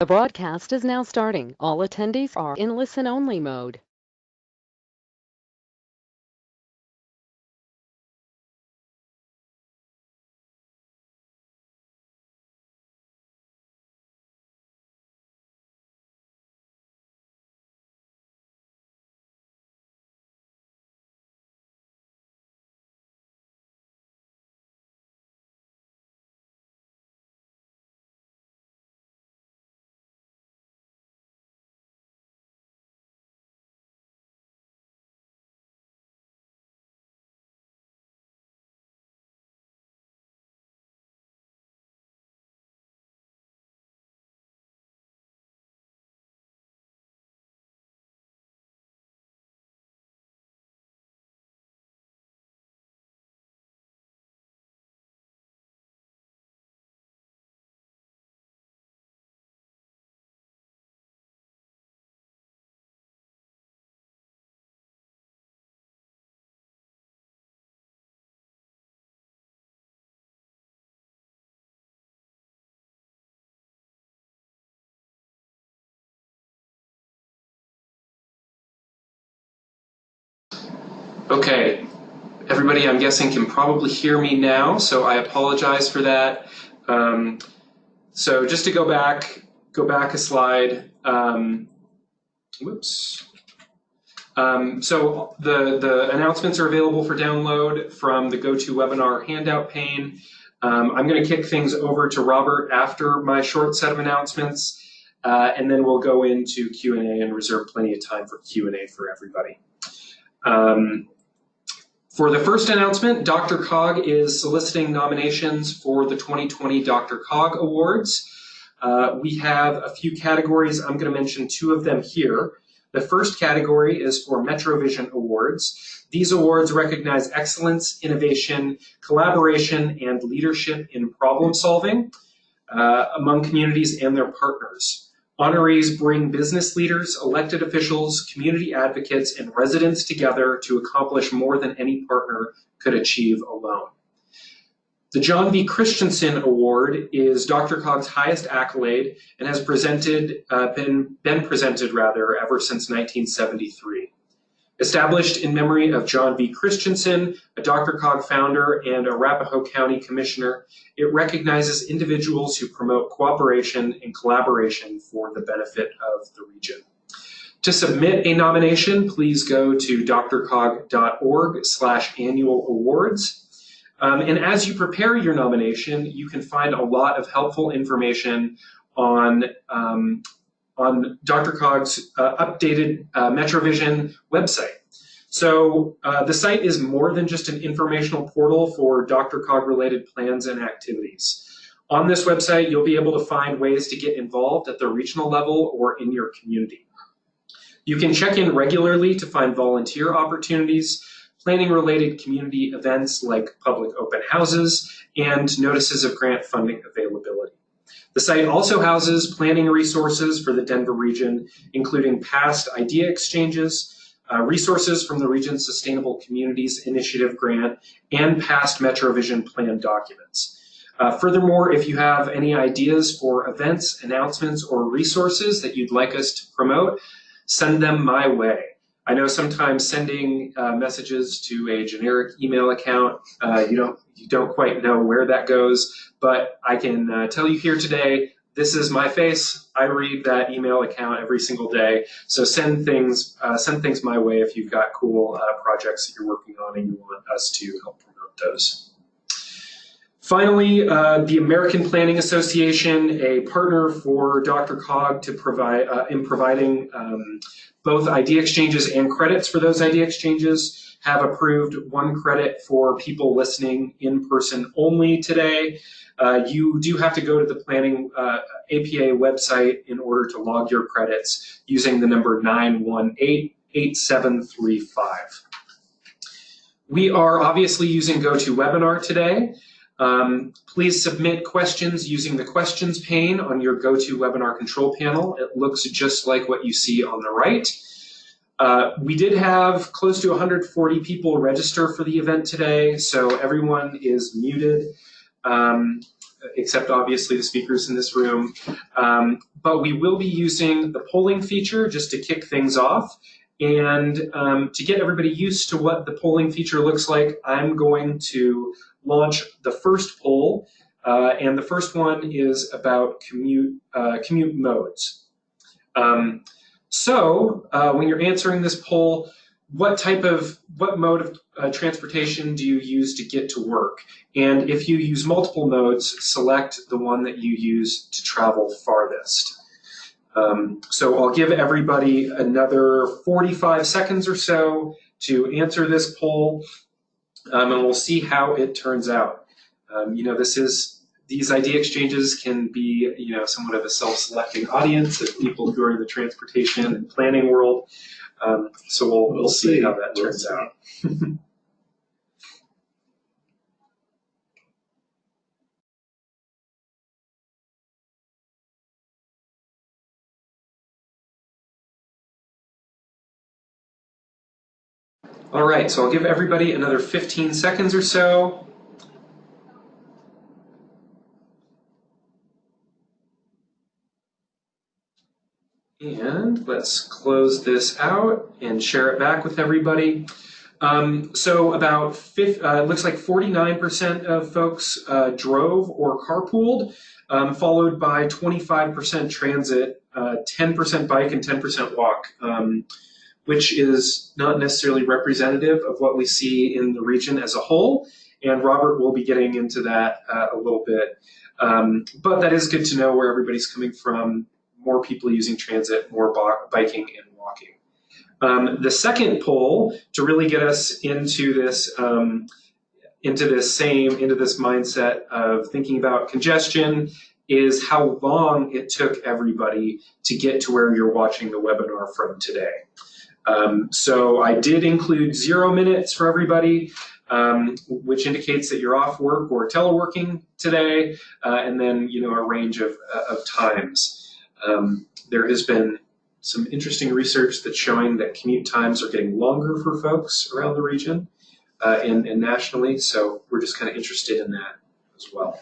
The broadcast is now starting. All attendees are in listen-only mode. Okay, everybody I'm guessing can probably hear me now, so I apologize for that. Um, so just to go back, go back a slide. Um, whoops. Um, so the, the announcements are available for download from the GoToWebinar handout pane. Um, I'm going to kick things over to Robert after my short set of announcements, uh, and then we'll go into Q&A and reserve plenty of time for Q&A for everybody. Um, for the first announcement, DRCOG is soliciting nominations for the 2020 DRCOG Awards. Uh, we have a few categories. I'm going to mention two of them here. The first category is for MetroVision Awards. These awards recognize excellence, innovation, collaboration, and leadership in problem solving uh, among communities and their partners. Honorees bring business leaders, elected officials, community advocates, and residents together to accomplish more than any partner could achieve alone. The John V. Christensen Award is DRCOG's highest accolade and has presented, uh, been, been presented rather ever since 1973. Established in memory of John V. Christensen, a DRCOG founder and Arapahoe County Commissioner, it recognizes individuals who promote cooperation and collaboration for the benefit of the region. To submit a nomination, please go to drcog.org slash annual awards. Um, and as you prepare your nomination, you can find a lot of helpful information on um, on DRCOG's uh, updated uh, MetroVision website. So uh, the site is more than just an informational portal for DRCOG related plans and activities. On this website, you'll be able to find ways to get involved at the regional level or in your community. You can check in regularly to find volunteer opportunities, planning related community events like public open houses, and notices of grant funding availability. The site also houses planning resources for the Denver region, including past idea exchanges, uh, resources from the region's Sustainable Communities Initiative grant, and past MetroVision plan documents. Uh, furthermore, if you have any ideas for events, announcements, or resources that you'd like us to promote, send them my way. I know sometimes sending uh, messages to a generic email account, uh, you don't you don't quite know where that goes, but I can uh, tell you here today, this is my face. I read that email account every single day. So send things uh, send things my way if you've got cool uh, projects that you're working on and you want us to help promote those. Finally, uh, the American Planning Association, a partner for DRCOG to provide in providing um, both idea exchanges and credits for those idea exchanges have approved one credit for people listening in person only today. Uh, you do have to go to the planning uh, APA website in order to log your credits using the number 918-8735. We are obviously using GoToWebinar today. Um, please submit questions using the questions pane on your GoToWebinar control panel. It looks just like what you see on the right. Uh, we did have close to 140 people register for the event today, so everyone is muted. Um, except obviously the speakers in this room. Um, but we will be using the polling feature just to kick things off. And um, to get everybody used to what the polling feature looks like, I'm going to launch the first poll. Uh, and the first one is about commute, uh, commute modes. Um, so uh, when you're answering this poll, what type of, what mode of uh, transportation do you use to get to work? And if you use multiple modes, select the one that you use to travel farthest. Um, so I'll give everybody another 45 seconds or so to answer this poll, um, and we'll see how it turns out. Um, you know, this is these idea exchanges can be, you know, somewhat of a self-selecting audience of people who are in the transportation and planning world. Um, so we'll, we'll, we'll see, see, how that we'll turns see. out. All right, so I'll give everybody another 15 seconds or so. And let's close this out and share it back with everybody. Um, so about, uh, looks like 49% of folks uh, drove or carpooled, um, followed by 25% transit, 10% uh, bike, and 10% walk. Um, which is not necessarily representative of what we see in the region as a whole. And Robert will be getting into that uh, a little bit. Um, but that is good to know where everybody's coming from. More people using transit, more biking and walking. Um, the second poll to really get us into this um, into this same into this mindset of thinking about congestion is how long it took everybody to get to where you're watching the webinar from today. Um, so I did include zero minutes for everybody, um, which indicates that you're off work or teleworking today, uh, and then you know a range of, uh, of times. Um, there has been some interesting research that's showing that commute times are getting longer for folks around the region uh, and, and nationally, so we're just kind of interested in that as well.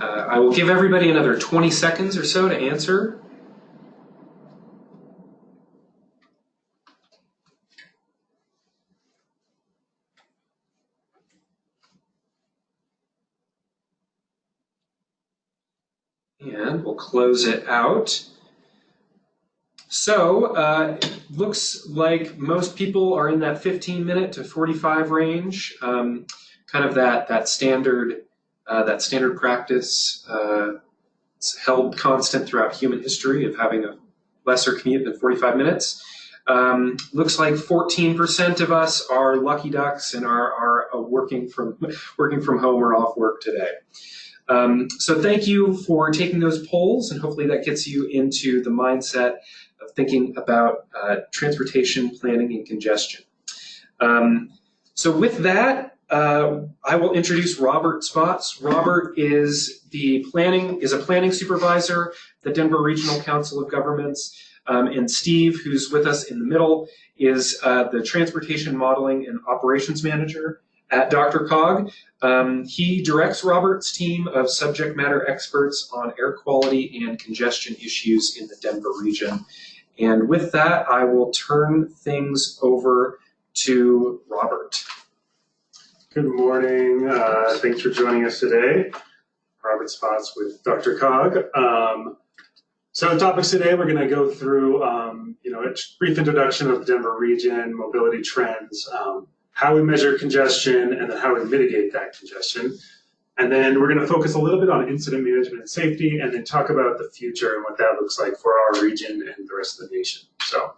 Uh, I will give everybody another 20 seconds or so to answer. And we'll close it out. So, uh, looks like most people are in that 15 minute to 45 range, um, kind of that, that standard that standard practice uh, held constant throughout human history of having a lesser commute than 45 minutes. Um, looks like 14% of us are lucky ducks and are, are uh, working from working from home or off work today. Um, so thank you for taking those polls, and hopefully that gets you into the mindset of thinking about uh, transportation planning and congestion. Um, so with that, uh, I will introduce Robert Spotts. Robert is the planning is a planning supervisor, at the Denver Regional Council of Governments, um, and Steve, who's with us in the middle, is uh, the transportation modeling and operations manager at DRCOG. Um, he directs Robert's team of subject matter experts on air quality and congestion issues in the Denver region. And with that, I will turn things over to Robert. Good morning. Uh, thanks for joining us today. Robert Spotts with DRCOG. Um, so topics today, we're going to go through, um, you know, a brief introduction of the Denver region, mobility trends, um, how we measure congestion, and then how we mitigate that congestion. And then we're going to focus a little bit on incident management and safety, and then talk about the future and what that looks like for our region and the rest of the nation. So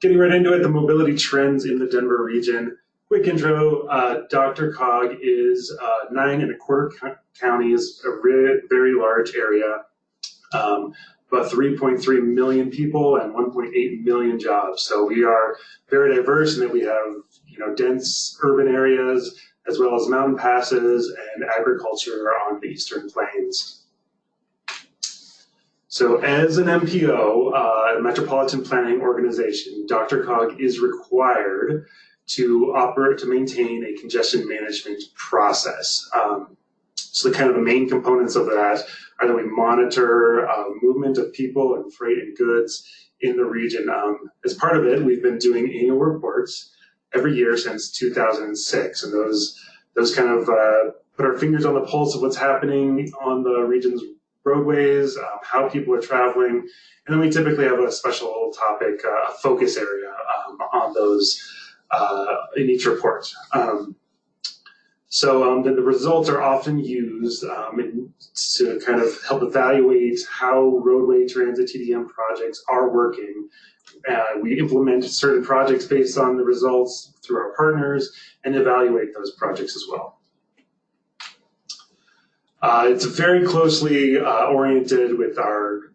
getting right into it, the mobility trends in the Denver region. Quick intro, uh, DRCOG is uh, nine and a quarter counties, a very, large area, um, about 3.3 million people and 1.8 million jobs. So we are very diverse in that we have you know dense urban areas, as well as mountain passes and agriculture on the Eastern Plains. So as an MPO, uh, Metropolitan Planning Organization, DRCOG is required to operate, to maintain a congestion management process. Um, so the kind of the main components of that are that we monitor uh, movement of people and freight and goods in the region. Um, as part of it, we've been doing annual reports every year since 2006, and those those kind of uh, put our fingers on the pulse of what's happening on the region's roadways, um, how people are traveling, and then we typically have a special topic, uh, a focus area um, on those uh, in each report. Um, so um, the, the, results are often used um, to kind of help evaluate how roadway transit TDM projects are working. Uh, we implement certain projects based on the results through our partners and evaluate those projects as well. Uh, it's very closely uh, oriented with our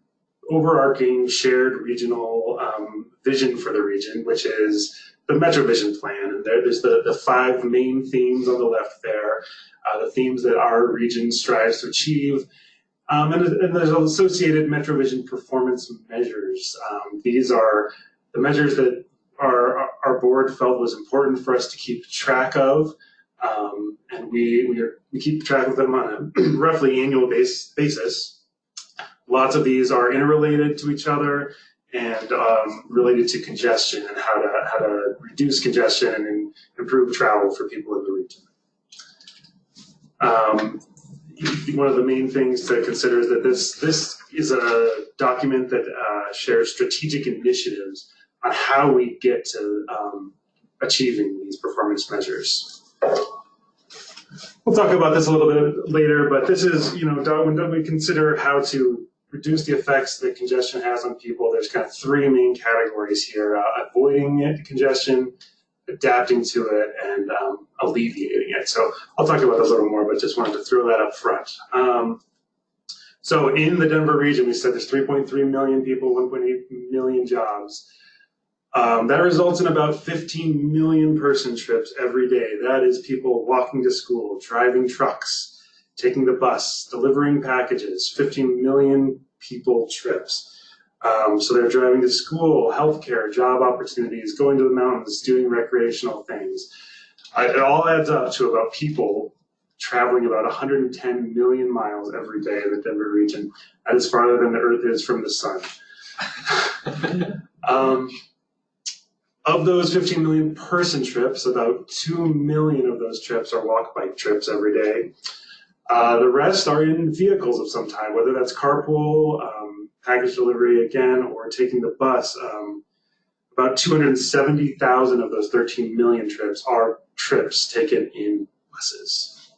overarching shared regional um, vision for the region, which is the MetroVision plan. And there, there's the, the five main themes on the left there, uh, the themes that our region strives to achieve. Um, and, and, there's associated MetroVision performance measures. Um, these are the measures that our, our board felt was important for us to keep track of. Um, and we, we, are, we keep track of them on a roughly annual base, basis. Lots of these are interrelated to each other and um, related to congestion and how to how to reduce congestion and improve travel for people in the region. Um, one of the main things to consider is that this this is a document that uh, shares strategic initiatives on how we get to um, achieving these performance measures. We'll talk about this a little bit later, but this is, you know, when we consider how to reduce the effects that congestion has on people, there's kind of three main categories here, uh, avoiding it, congestion, adapting to it, and um, alleviating it. So I'll talk about those a little more, but just wanted to throw that up front. Um, so in the Denver region, we said there's 3.3 million people, 1.8 million jobs. Um, that results in about 15 million person trips every day. That is people walking to school, driving trucks, taking the bus, delivering packages, 15 million people trips. Um, so they're driving to school, healthcare, job opportunities, going to the mountains, doing recreational things. I, it all adds up to about people traveling about 110 million miles every day in the Denver region. That is farther than the Earth is from the sun. um, of those 15 million person trips, about 2 million of those trips are walk bike trips every day. Uh, the rest are in vehicles of some type, whether that's carpool, um, package delivery again, or taking the bus. Um, about 270,000 of those 13 million trips are trips taken in buses.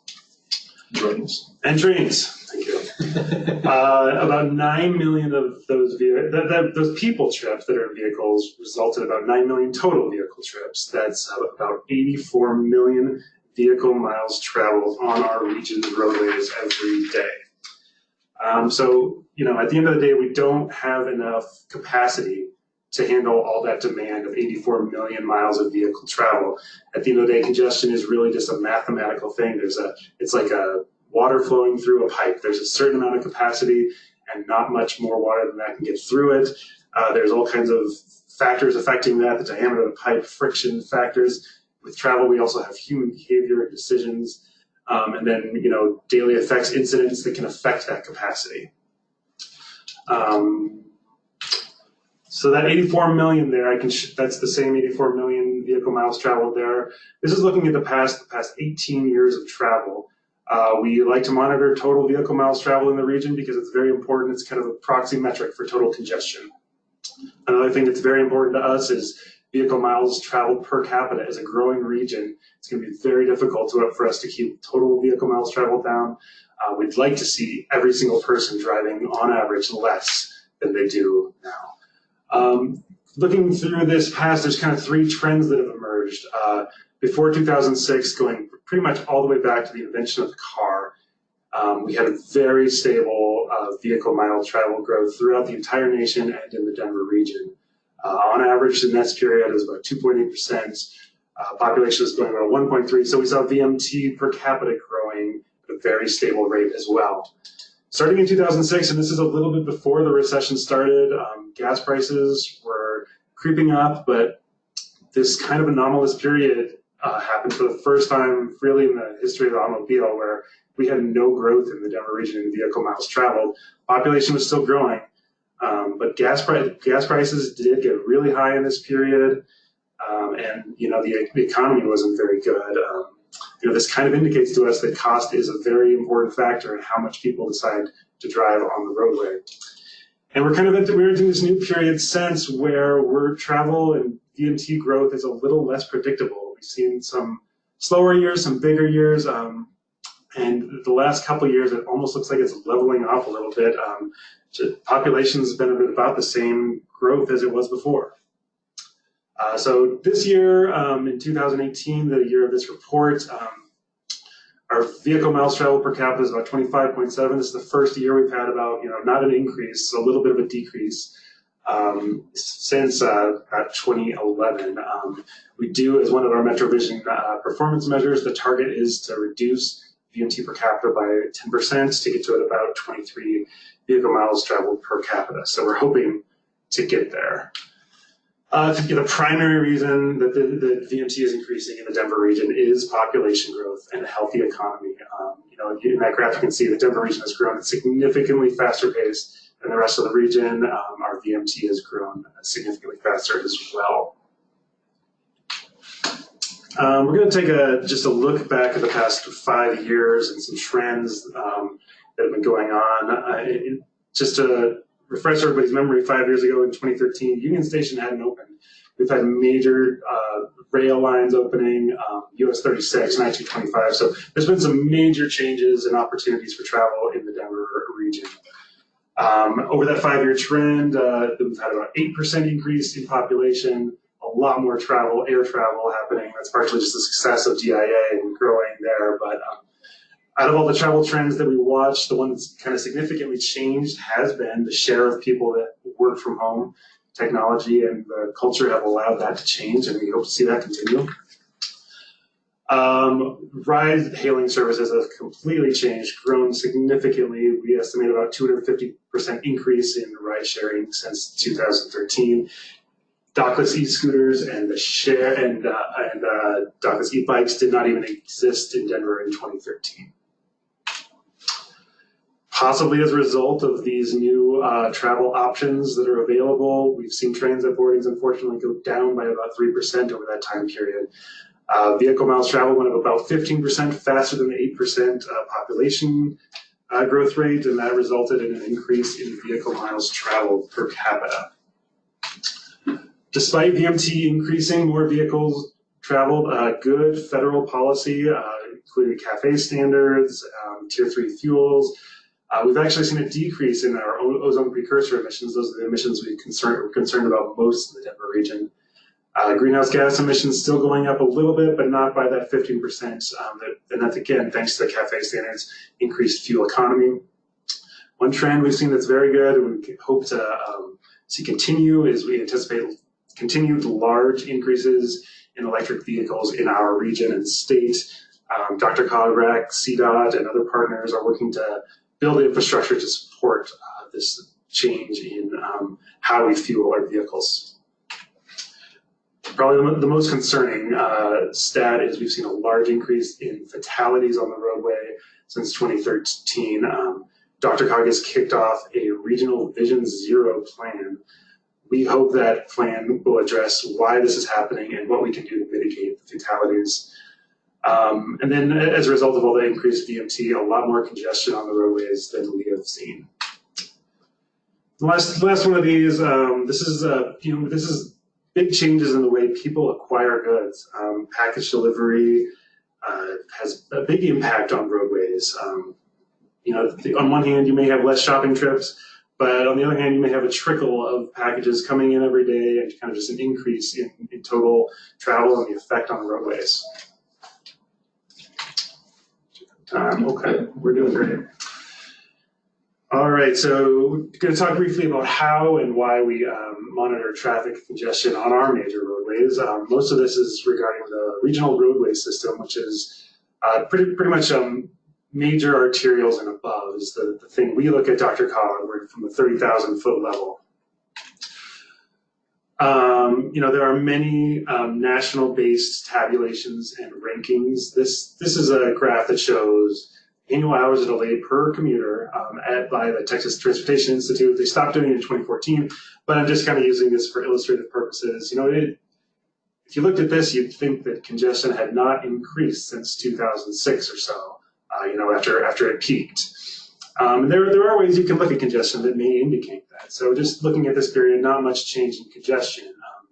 Trains. And trains, thank you. uh, about 9 million of those, those people trips that are in vehicles result in about 9 million total vehicle trips. That's about 84 million vehicle miles traveled on our region's roadways every day. Um, so, you know, at the end of the day, we don't have enough capacity to handle all that demand of 84 million miles of vehicle travel. At the end of the day, congestion is really just a mathematical thing. There's a, it's like a water flowing through a pipe. There's a certain amount of capacity and not much more water than that can get through it. Uh, there's all kinds of factors affecting that, the diameter of the pipe, friction factors with travel, we also have human behavior and decisions, um, and then you know daily effects incidents that can affect that capacity. Um, so that 84 million there, I can that's the same 84 million vehicle miles traveled there. This is looking at the past the past 18 years of travel. Uh, we like to monitor total vehicle miles traveled in the region because it's very important. It's kind of a proxy metric for total congestion. Another thing that's very important to us is vehicle miles traveled per capita is a growing region. It's going to be very difficult to, for us to keep total vehicle miles traveled down. Uh, we'd like to see every single person driving on average less than they do now. Um, looking through this past, there's kind of three trends that have emerged. Uh, before 2006, going pretty much all the way back to the invention of the car, um, we had a very stable uh, vehicle mile travel growth throughout the entire nation and in the Denver region. Uh, on average, the next period is about 2.8%. Uh, population is going about 1.3, so we saw VMT per capita growing at a very stable rate as well. Starting in 2006, and this is a little bit before the recession started, um, gas prices were creeping up, but this kind of anomalous period uh, happened for the first time really in the history of the automobile where we had no growth in the Denver region in vehicle miles traveled. Population was still growing, um, but gas, price, gas prices did get really high in this period. Um, and you know the, the, economy wasn't very good. Um, you know this kind of indicates to us that cost is a very important factor in how much people decide to drive on the roadway. And we're kind of we're entering this new period since where we're travel and VMT growth is a little less predictable. We've seen some slower years, some bigger years, um, and the last couple years it almost looks like it's leveling off a little bit. Um, population's been about the same growth as it was before. Uh, so this year, um, in 2018, the year of this report, um, our vehicle miles traveled per capita is about 25.7. This is the first year we've had about, you know, not an increase, a little bit of a decrease um, since uh, 2011. Um, we do, as one of our MetroVision uh, performance measures, the target is to reduce VMT per capita by 10% to get to about 23 vehicle miles traveled per capita. So we're hoping to get there. Uh, the primary reason that the, the, VMT is increasing in the Denver region is population growth and a healthy economy. Um, you know, in that graph you can see the Denver region has grown at significantly faster pace than the rest of the region. Um, our VMT has grown significantly faster as well. Um, we're going to take a just a look back at the past five years and some trends um, that have been going on. Uh, it, just to refresh everybody's memory, five years ago in 2013, Union Station hadn't opened. We've had major uh, rail lines opening, um, US 36, 1925. So there's been some major changes and opportunities for travel in the Denver region. Um, over that five-year trend, uh, we've had about 8% increase in population, a lot more travel, air travel happening. That's partially just the success of DIA and growing there. But um, out of all the travel trends that we watched, the one that's kind of significantly changed has been the share of people that work from home. Technology and the culture have allowed that to change, and we hope to see that continue. Um, ride hailing services have completely changed, grown significantly. We estimate about 250% increase in ride sharing since 2013 dockless e-scooters and the share and uh, and uh, dockless e-bikes did not even exist in Denver in 2013. Possibly as a result of these new uh, travel options that are available, we've seen transit boardings unfortunately go down by about 3% over that time period. Uh, vehicle miles traveled went up about 15% faster than the 8% uh, population uh, growth rate, and that resulted in an increase in vehicle miles traveled per capita. Despite VMT increasing, more vehicles traveled. Uh, good federal policy, uh, including CAFE standards, um, tier three fuels. Uh, we've actually seen a decrease in our ozone precursor emissions. Those are the emissions we concern, we're concerned about most in the Denver region. Uh, greenhouse gas emissions still going up a little bit, but not by that 15%. Um, that, and that's again, thanks to the CAFE standards, increased fuel economy. One trend we've seen that's very good and we hope to um, see continue is we anticipate continued large increases in electric vehicles in our region and state. Um, DRCOG, CDOT, and other partners are working to build infrastructure to support uh, this change in um, how we fuel our vehicles. Probably the most concerning uh, stat is we've seen a large increase in fatalities on the roadway since 2013. Um, DRCOG has kicked off a regional Vision Zero plan we hope that plan will address why this is happening and what we can do to mitigate the fatalities. Um, and then as a result of all the increased VMT, a lot more congestion on the roadways than we have seen. The last, last one of these, um, this is, uh, you know, this is big changes in the way people acquire goods. Um, package delivery uh, has a big impact on roadways. Um, you know, on one hand, you may have less shopping trips, but on the other hand, you may have a trickle of packages coming in every day and kind of just an increase in, in total travel and the effect on roadways. Um, okay, we're doing great. All right, so we're going to talk briefly about how and why we um, monitor traffic congestion on our major roadways. Um, most of this is regarding the regional roadway system, which is uh, pretty pretty much um, major arterials and above is the, the thing we look at DRCOG, we're from the 30,000 foot level. Um, you know, there are many um, national-based tabulations and rankings. This this is a graph that shows annual hours delayed per commuter um, at, by the Texas Transportation Institute. They stopped doing it in 2014, but I'm just kind of using this for illustrative purposes. You know, it, if you looked at this, you'd think that congestion had not increased since 2006 or so. Uh, you know, after after it peaked. Um, there, there are ways you can look at congestion that may indicate that. So just looking at this period, not much change in congestion. Um,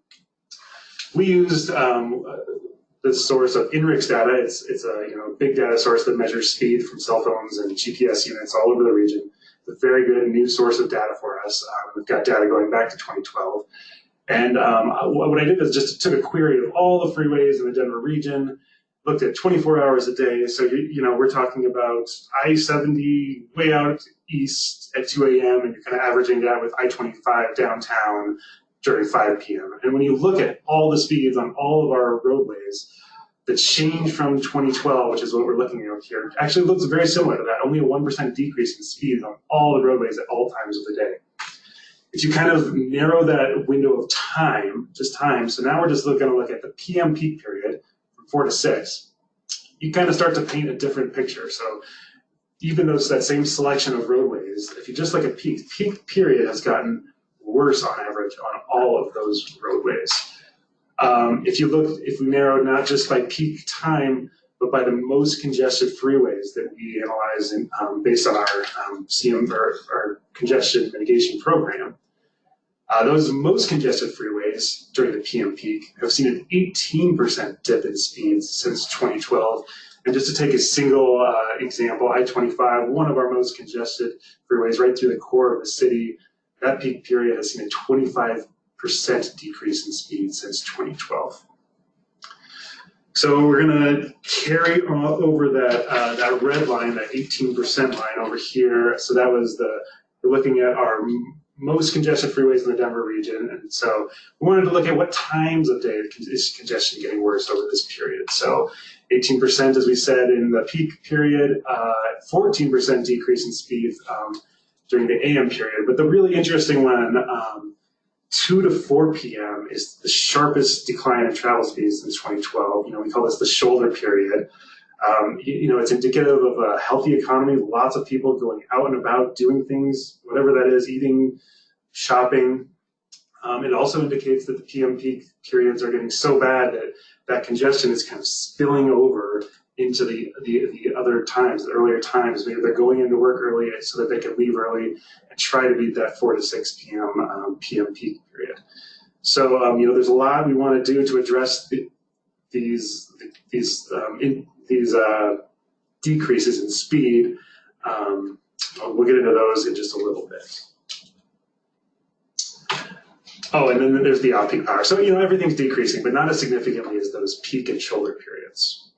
we used um, the source of INRIX data. It's, it's a you know big data source that measures speed from cell phones and GPS units all over the region. It's a very good new source of data for us. Um, we've got data going back to 2012. And um, what I did is just took a query of all the freeways in the Denver region, looked at 24 hours a day. So, you, you know, we're talking about I-70 way out east at 2 a.m. and you're kind of averaging that with I-25 downtown during 5 p.m. And when you look at all the speeds on all of our roadways, the change from 2012, which is what we're looking at here, actually looks very similar to that, only a 1% decrease in speed on all the roadways at all times of the day. If you kind of narrow that window of time, just time, so now we're just going to look at the PM peak period, four to six, you kind of start to paint a different picture. So even though it's that same selection of roadways, if you just look at peak, peak period has gotten worse on average on all of those roadways. Um, if you look, if we narrow not just by peak time, but by the most congested freeways that we analyze in, um, based on our um, CM or our congestion mitigation program, uh, those most congested freeways during the PM peak have seen an 18% dip in speeds since 2012. And just to take a single uh, example, I-25, one of our most congested freeways right through the core of the city, that peak period has seen a 25% decrease in speed since 2012. So we're going to carry over that uh, that red line, that 18% line over here. So that was the we're looking at our most congested freeways in the Denver region. And so we wanted to look at what times of day is congestion getting worse over this period. So 18%, as we said, in the peak period, 14% uh, decrease in speed um, during the AM period. But the really interesting one, um, 2 to 4 p.m. is the sharpest decline in travel speeds since 2012. You know, we call this the shoulder period. Um, you, you, know, it's indicative of a healthy economy, lots of people going out and about doing things, whatever that is, eating, shopping. Um, it also indicates that the PM peak periods are getting so bad that that congestion is kind of spilling over into the, the, the other times, the earlier times. Maybe they're going into work early so that they can leave early and try to beat that 4 to 6 p.m. Um, PM peak period. So, um, you know, there's a lot we want to do to address the, these, these um, in, these uh, decreases in speed. Um, we'll get into those in just a little bit. Oh, and then there's the off-peak power. So, you know, everything's decreasing, but not as significantly as those peak and shoulder periods.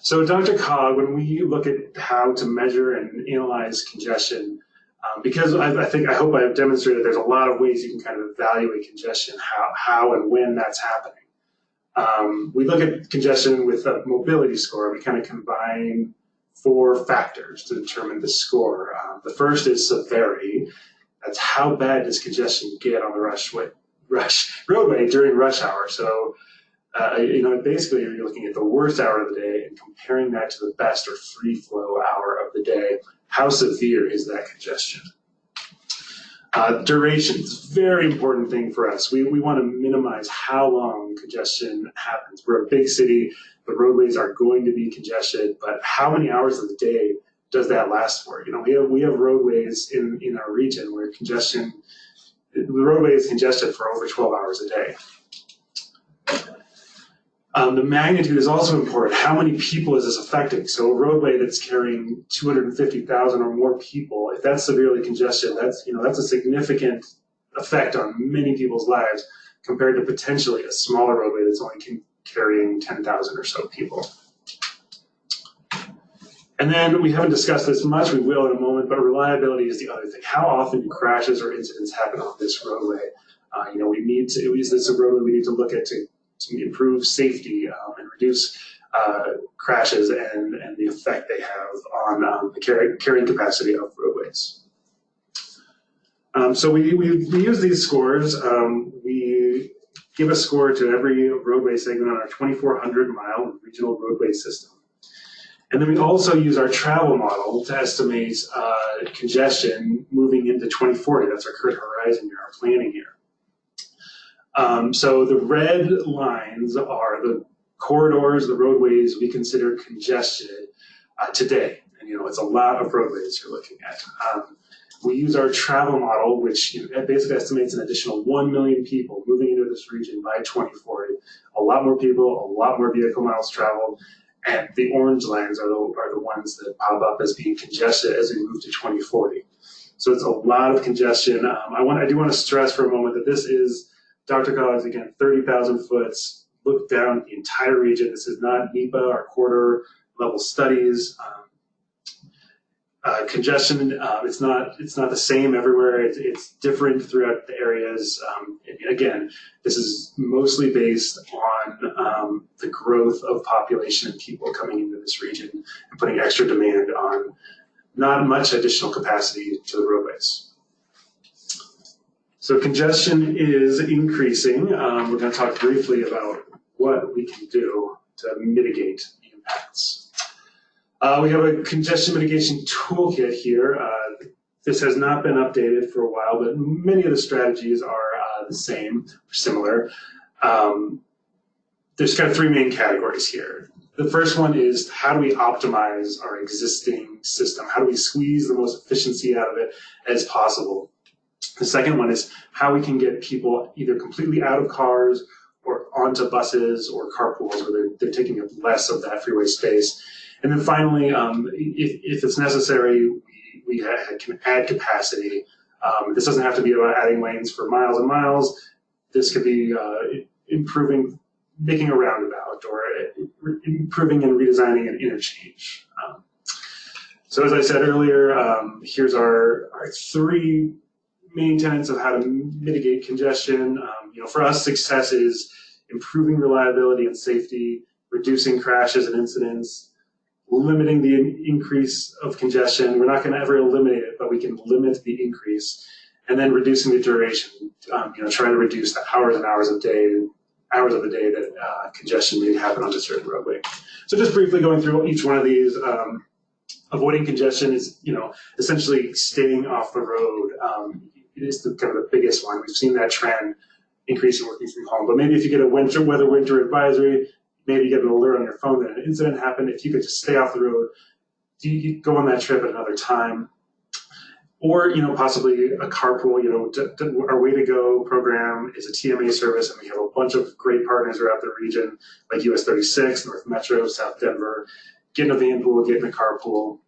So DRCOG, when we look at how to measure and analyze congestion, um, because I, I, think, I hope I've demonstrated there's a lot of ways you can kind of evaluate congestion, how, how and when that's happening. Um, we look at congestion with a mobility score. We kind of combine four factors to determine the score. Uh, the first is severity. That's how bad does congestion get on the rush, way, rush roadway during rush hour. So, uh, you know, basically you're looking at the worst hour of the day and comparing that to the best or free flow hour of the day. How severe is that congestion? Uh, duration is a very important thing for us. We, we want to minimize how long congestion happens. We're a big city, the roadways are going to be congested, but how many hours of the day does that last for? You know, we have, we have roadways in, in our region where congestion, the roadway is congested for over 12 hours a day. Um, the magnitude is also important. How many people is this affecting? So a roadway that's carrying 250,000 or more people, if that's severely congested, that's you know that's a significant effect on many people's lives compared to potentially a smaller roadway that's only carrying 10,000 or so people. And then we haven't discussed this much, we will in a moment, but reliability is the other thing. How often do crashes or incidents happen on this roadway? Uh, you know, we need to, is this a roadway we need to look at to, to improve safety um, and reduce uh, crashes and, and the effect they have on um, the carry, carrying capacity of roadways. Um, so we, we, we use these scores. Um, we give a score to every roadway segment on our 2,400 mile regional roadway system. And then we also use our travel model to estimate uh, congestion moving into 2040. That's our current horizon year, our planning here. Um, so the red lines are the corridors, the roadways we consider congested uh, today. And you know, it's a lot of roadways you're looking at. Um, we use our travel model, which you know, basically estimates an additional 1 million people moving into this region by 2040. A lot more people, a lot more vehicle miles traveled, and the orange lines are the, are the ones that pop up as being congested as we move to 2040. So it's a lot of congestion. Um, I want, I do want to stress for a moment that this is DRCOG's, again, 30,000 foot, look down the entire region. This is not NEPA or corridor level studies. Um, uh, congestion, uh, it's not it's not the same everywhere. It's, it's different throughout the areas. Um, again, this is mostly based on um, the growth of population and people coming into this region and putting extra demand on not much additional capacity to the roadways. So congestion is increasing. Um, we're going to talk briefly about what we can do to mitigate the impacts. Uh, we have a congestion mitigation toolkit here. Uh, this has not been updated for a while, but many of the strategies are uh, the same similar. Um, there's kind of three main categories here. The first one is how do we optimize our existing system? How do we squeeze the most efficiency out of it as possible? The second one is how we can get people either completely out of cars or onto buses or carpools where they're, they're taking up less of that freeway space. And then finally, um, if, if it's necessary, we, we can add capacity. Um, this doesn't have to be about adding lanes for miles and miles. This could be uh, improving, making a roundabout or improving and redesigning an interchange. Um, so as I said earlier, um, here's our, our three main tenets of how to mitigate congestion. Um, you know, for us, success is improving reliability and safety, reducing crashes and incidents, limiting the increase of congestion. We're not going to ever eliminate it, but we can limit the increase, and then reducing the duration. Um, you know, trying to reduce the hours and hours of day, hours of the day that uh, congestion may happen on a certain roadway. So just briefly going through each one of these. Um, avoiding congestion is, you know, essentially staying off the road. Um, it is the, kind of the biggest one. We've seen that trend increasing working from home. But maybe if you get a winter weather winter advisory, maybe you get an alert on your phone that an incident happened. If you could just stay off the road, do you go on that trip at another time. Or, you know, possibly a carpool, you know, to, to, our Way to Go program is a TMA service, and we have a bunch of great partners around the region, like US 36, North Metro, South Denver. Get in a van pool, get in a carpool.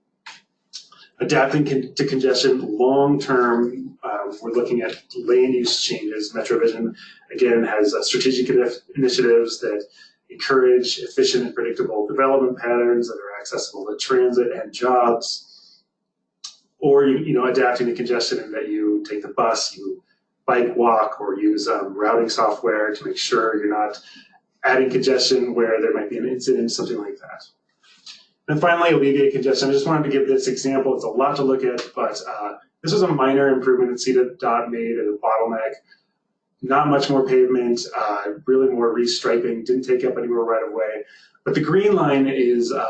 Adapting con to congestion long term, um, we're looking at land use changes. MetroVision, again, has uh, strategic initiatives that encourage efficient and predictable development patterns that are accessible to transit and jobs, or you, you know adapting to congestion in that you take the bus, you bike, walk, or use um, routing software to make sure you're not adding congestion where there might be an incident, something like that. And finally, alleviate congestion. I just wanted to give this example. It's a lot to look at, but uh, this was a minor improvement that CDOT made at a bottleneck not much more pavement, uh, really more restriping, didn't take up any more right of way. But the green line is, uh,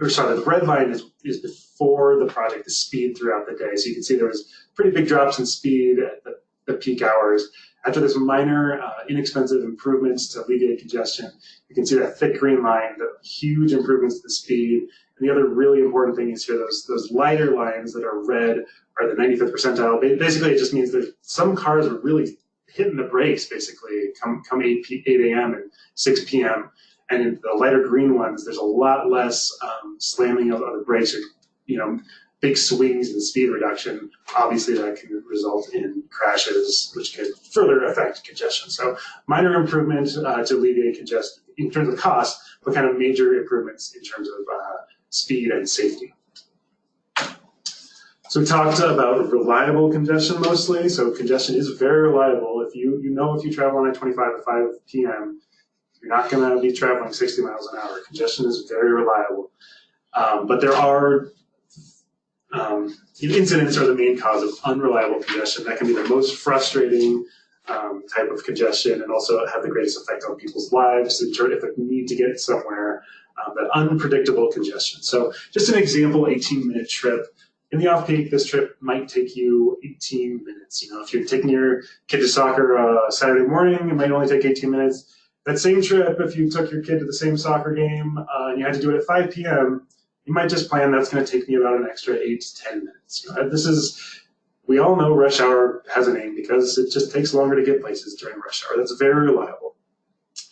or sorry, the red line is, is before the project, the speed throughout the day. So you can see there was pretty big drops in speed at the, the peak hours. After this minor, uh, inexpensive improvements to alleviate congestion, you can see that thick green line, the huge improvements to the speed. And the other really important thing is here, those, those lighter lines that are red are the 95th percentile. Basically, it just means that some cars are really hitting the brakes basically come come 8 8 a.m. and 6 p.m. And in the lighter green ones, there's a lot less um, slamming of, of the brakes you know big swings in speed reduction. Obviously, that can result in crashes, which can further affect congestion. So minor improvement uh, to alleviate congestion in terms of cost, but kind of major improvements in terms of uh, speed and safety. So we talked about reliable congestion mostly. So congestion is very reliable. If you you know if you travel on I-25 at 5 p.m., you're not going to be traveling 60 miles an hour. Congestion is very reliable. Um, but there are um, incidents are the main cause of unreliable congestion. That can be the most frustrating um, type of congestion and also have the greatest effect on people's lives if they need to get somewhere. Um, that unpredictable congestion. So just an example, 18 minute trip. In the off peak, this trip might take you 18 minutes. You know, if you're taking your kid to soccer uh, Saturday morning, it might only take 18 minutes. That same trip, if you took your kid to the same soccer game uh, and you had to do it at 5 p.m., you might just plan that's going to take me about an extra eight to 10 minutes. This is, we all know rush hour has a name because it just takes longer to get places during rush hour. That's very reliable.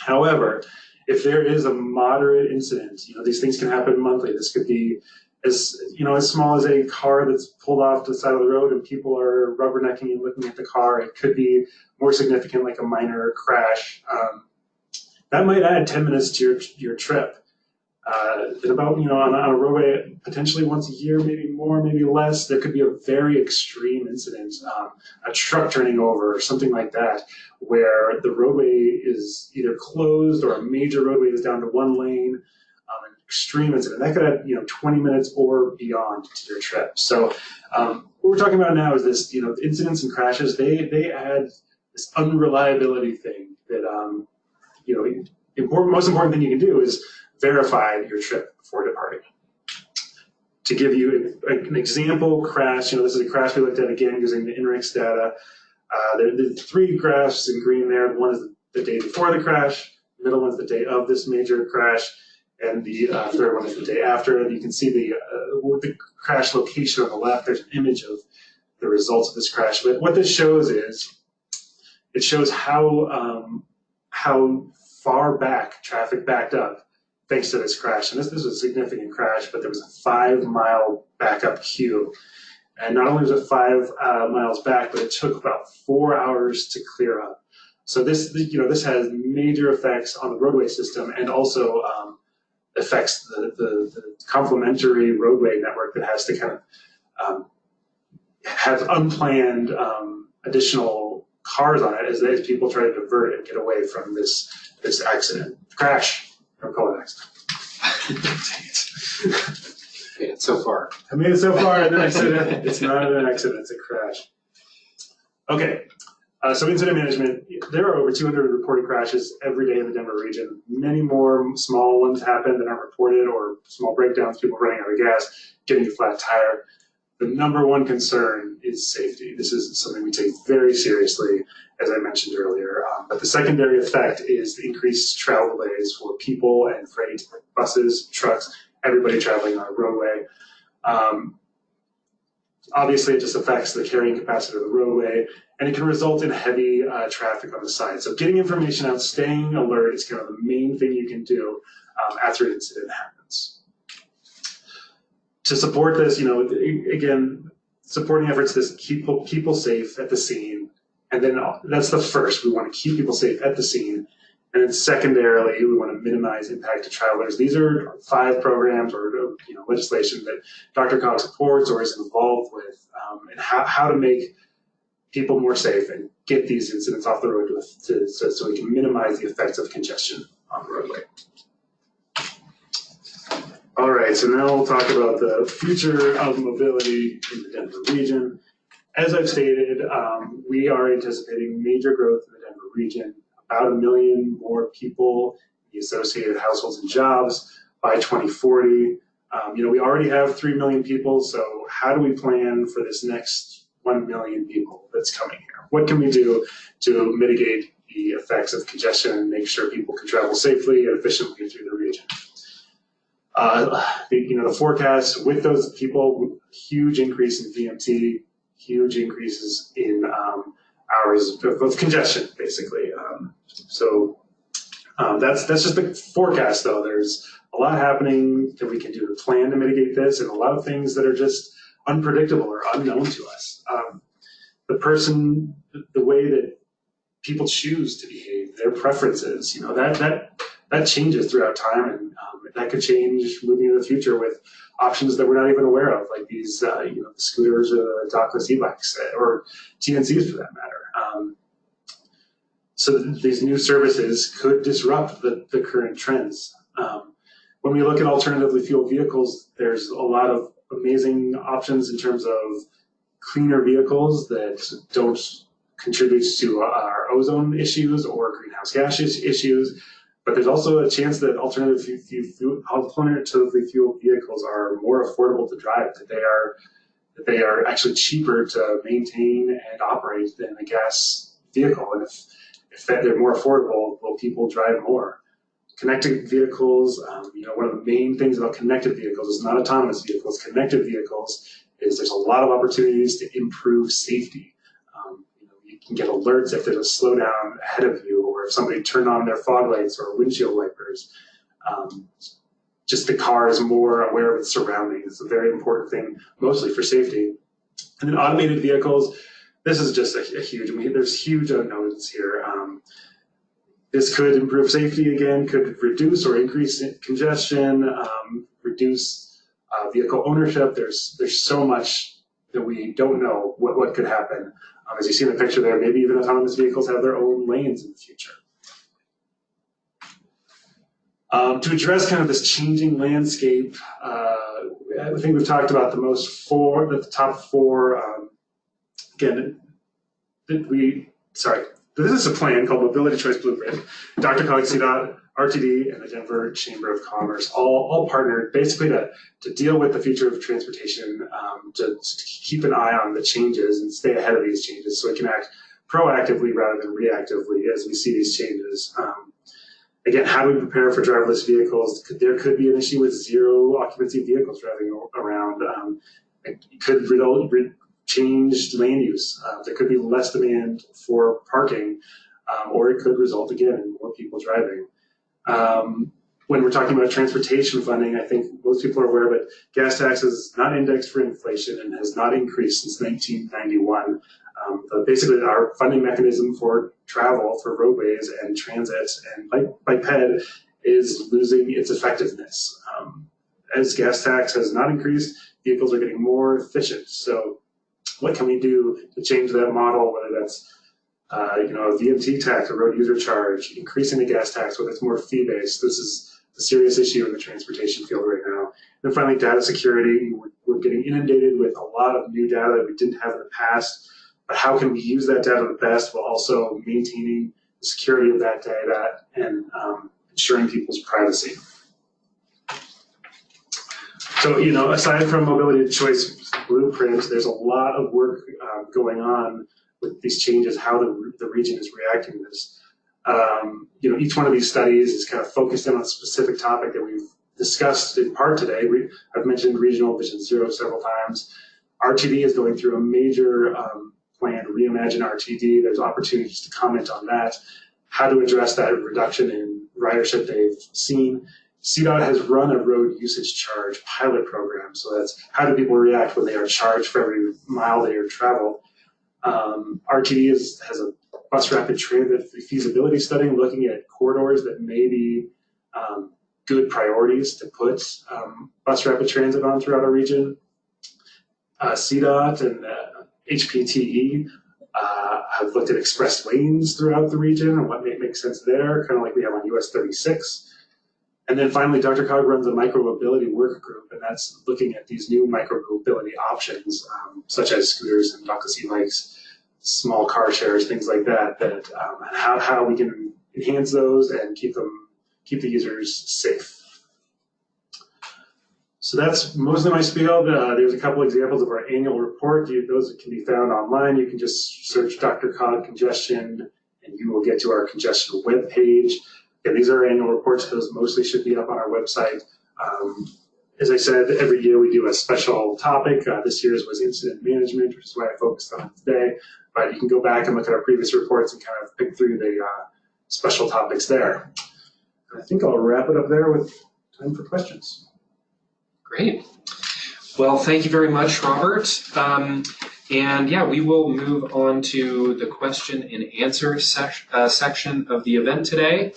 However, if there is a moderate incident, you know, these things can happen monthly. This could be as you know as small as a car that's pulled off the side of the road and people are rubbernecking and looking at the car. It could be more significant, like a minor crash. Um, that might add 10 minutes to your your trip. Uh, about you know on, on, a roadway potentially once a year, maybe more, maybe less. There could be a very extreme incident, um, a truck turning over or something like that, where the roadway is either closed or a major roadway is down to one lane. Um, an extreme incident that could add you know 20 minutes or beyond to your trip. So um, what we're talking about now is this you know incidents and crashes. They they add this unreliability thing that um, you know important most important thing you can do is verify your trip before departing. To give you an example crash, you know, this is a crash we looked at again using the INRIX data. Uh, there, the three graphs in green there. One is the, day before the crash, middle one's the day of this major crash, and the uh, third one is the day after. And you can see the, uh, the crash location on the left. There's an image of the results of this crash. But what this shows is, it shows how um, how far back traffic backed up thanks to this crash. And this, this was a significant crash, but there was a five mile backup queue. And not only was it five uh, miles back, but it took about four hours to clear up. So this, you know, this has major effects on the roadway system and also um, affects the, the, the, complementary roadway network that has to kind of um, have unplanned um, additional cars on it as, as people try to divert and get away from this this accident crash. Made it so far. I made it so far. It's not an accident, it's a crash. Okay, uh, so incident management, there are over 200 reported crashes every day in the Denver region. Many more small ones happen that aren't reported or small breakdowns, people running out of gas, getting a flat tire. The number one concern is safety. This is something we take very seriously, as I mentioned earlier. Um, but the secondary effect is the increased travel delays for people and freight, buses, trucks, everybody traveling on a roadway. Um, obviously, it just affects the carrying capacity of the roadway, and it can result in heavy uh, traffic on the side. So getting information out, staying alert is kind of the main thing you can do um, after an incident happens to support this, you know, again, supporting efforts to keep people safe at the scene. And then that's the first. We want to keep people safe at the scene. And then secondarily, we want to minimize impact to travelers. These are five programs or you know, legislation that DRCOG supports or is involved with, um, and how, how to make people more safe and get these incidents off the road to, to, so, so we can minimize the effects of congestion on the roadway. All right, so now we'll talk about the future of mobility in the Denver region. As I've stated, um, we are anticipating major growth in the Denver region, about a million more people, the associated households and jobs by 2040. Um, you know, we already have 3 million people, so how do we plan for this next 1 million people that's coming here? What can we do to mitigate the effects of congestion and make sure people can travel safely and efficiently through the region? Uh, the, you know, the forecast with those people, huge increase in VMT, huge increases in um, hours of, of, congestion, basically. Um, so um, that's that's just the forecast, though. There's a lot happening that we can do to plan to mitigate this, and a lot of things that are just unpredictable or unknown to us. Um, the person, the way that people choose to behave, their preferences, you know, that that that changes throughout time, and um, that could change moving into the future with options that we're not even aware of, like these, uh, you know, scooters or the dockless e-bikes, uh, or TNCs for that matter. Um, so th- these new services could disrupt the, the current trends. Um, when we look at alternatively fueled vehicles, there's a lot of amazing options in terms of cleaner vehicles that don't contribute to our ozone issues or greenhouse gas issues. But there's also a chance that alternative fu- fu- fu- alternatively fueled vehicles are more affordable to drive. That they are that they are actually cheaper to maintain and operate than a gas vehicle. And if if they're more affordable, will people drive more? Connected vehicles, um, you know, one of the main things about connected vehicles is not autonomous vehicles. Connected vehicles is there's a lot of opportunities to improve safety. Um, you, know, you can get alerts if there's a slowdown ahead of you, or if somebody turned on their fog lights or windshield wipers. Um, just the car is more aware of its surroundings. It's a very important thing, mostly for safety. And then automated vehicles, this is just a, a huge, I mean, there's huge unknowns here. Um, this could improve safety again, could reduce or increase congestion, um, reduce uh, vehicle ownership. There's there's so much that we don't know what, what could happen. As you see in the picture there, maybe even autonomous vehicles have their own lanes in the future. Um, to address kind of this changing landscape, uh, I think we've talked about the most four, the top four. Um, again, we, sorry, this is a plan called Mobility Choice Blueprint. DRCOG, CDOT, RTD, and the Denver Chamber of Commerce all, all partnered basically to, to deal with the future of transportation, um, to, to keep an eye on the changes and stay ahead of these changes so we can act proactively rather than reactively as we see these changes. Um, again, how do we prepare for driverless vehicles? There could be an issue with zero occupancy vehicles driving around. Um, it could result, re- change land use. Uh, there could be less demand for parking, um, or it could result again in more people driving. Um, when we're talking about transportation funding, I think most people are aware, but gas tax is not indexed for inflation and has not increased since 1991. Um, basically, our funding mechanism for travel, for roadways and transit and bike, bike ped is losing its effectiveness. Um, as gas tax has not increased, vehicles are getting more efficient. So what can we do to change that model, whether that's uh, you know, a VMT tax, a road user charge, increasing the gas tax, whether it's more fee-based. This is a serious issue in the transportation field right now. And then finally, data security. We're, we're getting inundated with a lot of new data that we didn't have in the past. But how can we use that data the best while also maintaining the security of that data and um, ensuring people's privacy? So, you know, aside from mobility choice blueprint, there's a lot of work uh, going on with these changes, how the, the region is reacting to this. Um, you know, each one of these studies is kind of focused in on a specific topic that we've discussed in part today. We, I've mentioned regional vision zero several times. RTD is going through a major um, plan to reimagine RTD. There's opportunities to comment on that, how to address that reduction in ridership they've seen. CDOT has run a road usage charge pilot program. So that's how do people react when they are charged for every mile they are traveled. Um, RTD is, has a bus rapid transit feasibility study looking at corridors that may be um, good priorities to put um, bus rapid transit on throughout our region. Uh, CDOT and uh, HPTE uh, have looked at express lanes throughout the region and what may make sense there, kind of like we have on US 36. And then finally, DRCOG runs a micromobility work group, and that's looking at these new micromobility options, um, such as scooters and dockless e-bikes, small car shares, things like that, that um, and how, how we can enhance those and keep them keep the users safe. So that's mostly my spiel. Uh, there's a couple examples of our annual report. You, those can be found online. You can just search DRCOG congestion, and you will get to our congestion webpage. And these are annual reports. Those mostly should be up on our website. Um, as I said, every year we do a special topic. Uh, this year's was incident management, which is what I focused on today. But you can go back and look at our previous reports and kind of pick through the uh, special topics there. And I think I'll wrap it up there with time for questions. Great. Well, thank you very much, Robert. Um, and yeah, we will move on to the question and answer sec- uh, section of the event today.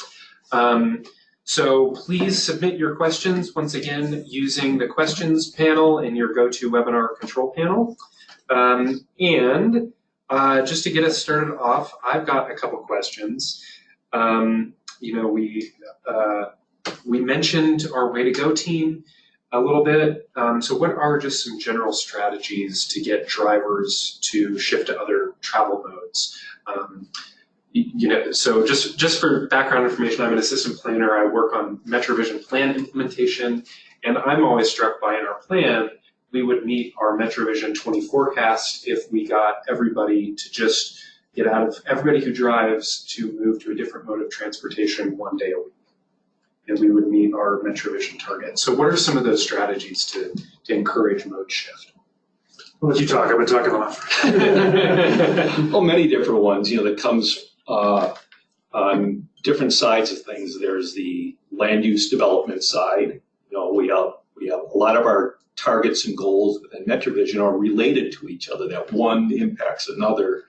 Um, So please submit your questions once again using the questions panel in your GoToWebinar control panel. Um, and uh, just to get us started off, I've got a couple questions. Um, you know, we uh, we mentioned our Way to Go team a little bit. Um, so what are just some general strategies to get drivers to shift to other travel modes? Um, you know, so just just for background information, I'm an assistant planner. I work on MetroVision plan implementation, and I'm always struck by in our plan we would meet our MetroVision 20 forecast if we got everybody to just get out of everybody who drives to move to a different mode of transportation one day a week. And we would meet our MetroVision target. So what are some of those strategies to, to encourage mode shift? I'll let you talk, I've been talking a lot. well, many different ones, you know, that comes uh, on different sides of things. There's the land use development side. You know, we have, we have a lot of our targets and goals within MetroVision are related to each other, that one impacts another.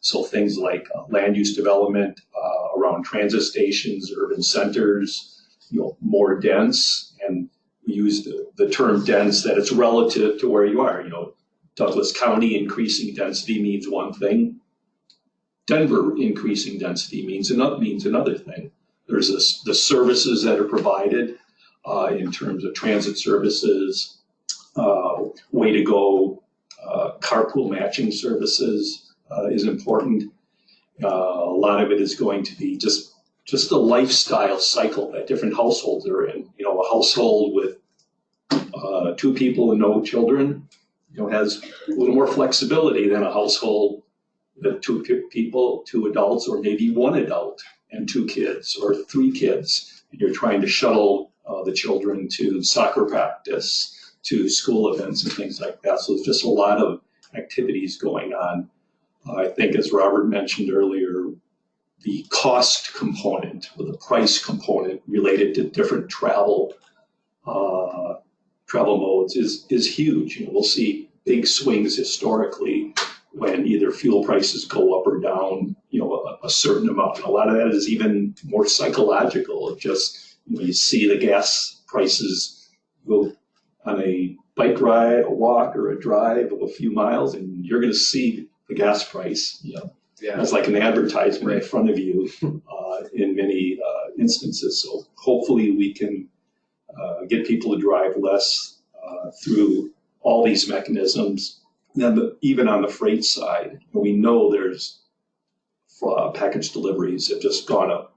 So things like uh, land use development uh, around transit stations, urban centers, you know, more dense, and we use the, the term dense that it's relative to where you are. You know, Douglas County increasing density means one thing. Denver increasing density means another means another thing. There's this, the services that are provided uh, in terms of transit services, uh, way to go uh, carpool matching services uh, is important. Uh, a lot of it is going to be just just the lifestyle cycle that different households are in. You know, a household with uh, two people and no children, you know, has a little more flexibility than a household with two people, two adults, or maybe one adult and two kids or three kids. And you're trying to shuttle uh, the children to soccer practice to school events and things like that. So there's just a lot of activities going on. I think, as Robert mentioned earlier, the cost component or the price component related to different travel uh, travel modes is is huge. You know, we'll see big swings historically when either fuel prices go up or down. You know, a, a certain amount. And a lot of that is even more psychological. Of just you, know, you see the gas prices go on a bike ride, a walk, or a drive of a few miles, and you're going to see the gas price. You know, Yeah. it's like an advertisement in front of you uh, in many uh, instances. So hopefully we can uh, get people to drive less uh, through all these mechanisms. The, even on the freight side, we know there's uh, package deliveries have just gone up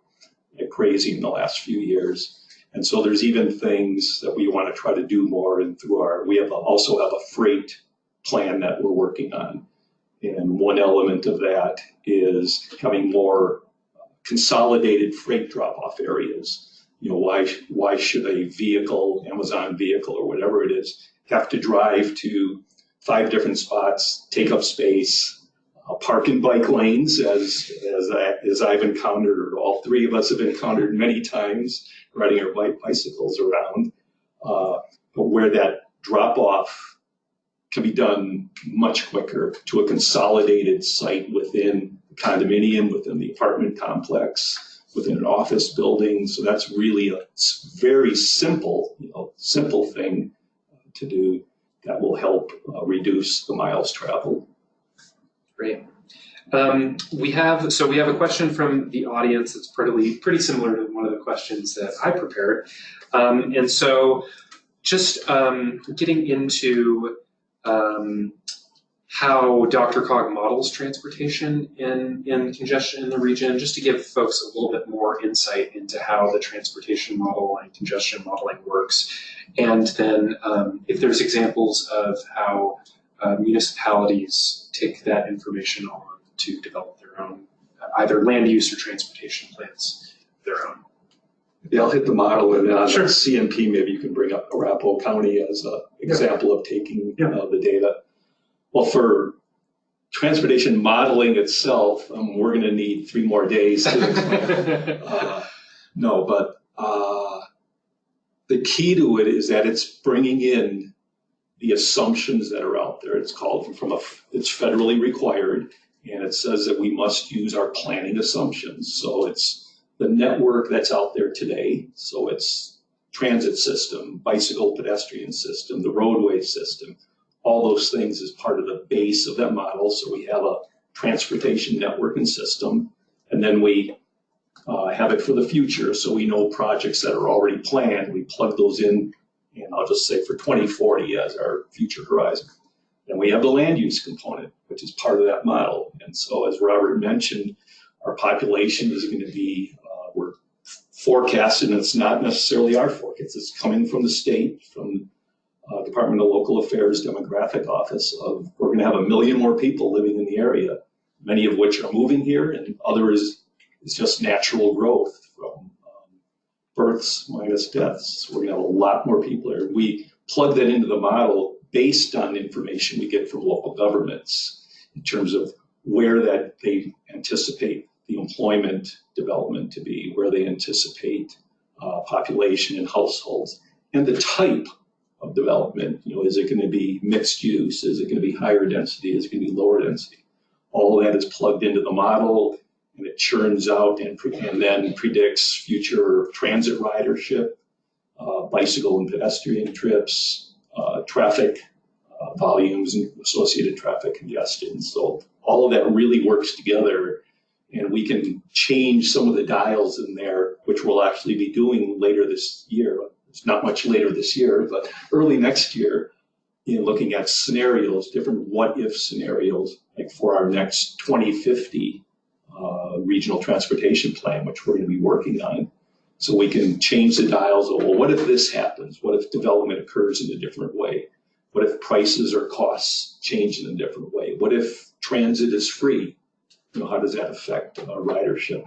like crazy in the last few years. And so there's even things that we want to try to do more and through our, we have a, also have a freight plan that we're working on. And one element of that is having more consolidated freight drop-off areas. You know, why, why should a vehicle, Amazon vehicle or whatever it is, have to drive to five different spots, take up space, uh, park and bike lanes as, as, I, as I've encountered, or all three of us have encountered many times riding our bike bicycles around. Uh, but where that drop off can be done much quicker to a consolidated site within the condominium, within the apartment complex, within an office building. So that's really a very simple, you know, simple thing to do that will help uh, reduce the miles traveled. Great. Um, we have so we have a question from the audience that's pretty pretty similar to one of the questions that I prepared, um, and so just um, getting into um, Dr. DRCOG models transportation in in congestion in the region, just to give folks a little bit more insight into how the transportation model and congestion modeling works, and then um, if there's examples of how uh, municipalities take that information on to develop their own either land use or transportation plans their own. Yeah, I'll hit the model and on Sure. CNP, maybe you can bring up Arapahoe County as an example of taking Yeah. uh, the data. Well, for transportation modeling itself, um, we're gonna need three more days to Uh, No, but uh, the key to it is that it's bringing in the assumptions that are out there. It's called from a, it's federally required, and it says that we must use our planning assumptions. So it's the network that's out there today. So it's transit system, bicycle pedestrian system, the roadway system, all those things is part of the base of that model. So we have a transportation network and system, and then we uh, have it for the future. So we know projects that are already planned, we plug those in, and I'll just say for 2040 as our future horizon. And we have the land use component, which is part of that model. And so as Robert mentioned, our population is going to be, uh, we're forecasted, and it's not necessarily our forecast, it's coming from the state, from uh, Department of Local Affairs Demographic Office of, we're going to have a million more people living in the area, many of which are moving here and others is just natural growth from um, births minus deaths. We're going to have a lot more people here. We plug that into the model based on information we get from local governments in terms of where that they anticipate the employment development to be, where they anticipate uh, population and households, and the type of development. You know, is it going to be mixed use? Is it going to be higher density? Is it going to be lower density? All that is plugged into the model, and it churns out and, and then predicts future transit ridership, uh, bicycle and pedestrian trips, uh, traffic uh, volumes and associated traffic congestion. So all of that really works together and we can change some of the dials in there, which we'll actually be doing later this year. It's not much later this year, but early next year in looking at scenarios, different what if scenarios, like for our next 2050 uh, regional transportation plan, which we're going to be working on. So we can change the dials of, well, what if this happens? What if development occurs in a different way? What if prices or costs change in a different way? What if transit is free? You know, how does that affect uh, ridership?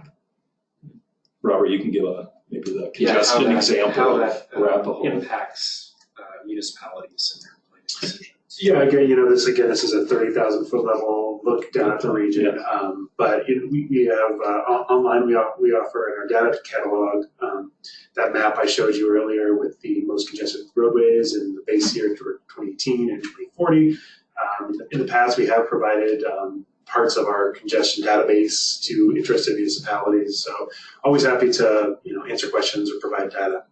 Robert, you can give a maybe the Yeah, how congestion that- example How of that uh, Arapahoe. impacts uh, municipalities and their planning decisions. Yeah, again, you know, this again, this is a thirty thousand foot level look down at the region. Um, but you know, we, we have uh, on- online we off, we offer in our data catalog um, that map I showed you earlier with the most congested roadways in the base year for 2018 and 2040. Um, in the past, we have provided um, parts of our congestion database to interested municipalities. So always happy to you know answer questions or provide data.